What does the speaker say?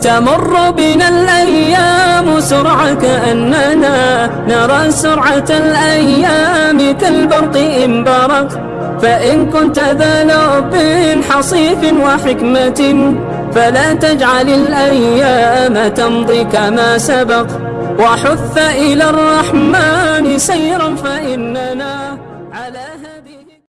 تمر بنا الأيام سرعة كأننا نرى سرعة الأيام كالبرق إن برق فإن كنت ذا لب حصيف وحكمة فلا تجعل الأيام تمضي كما سبق. وحث إلى الرحمن سيرا فإننا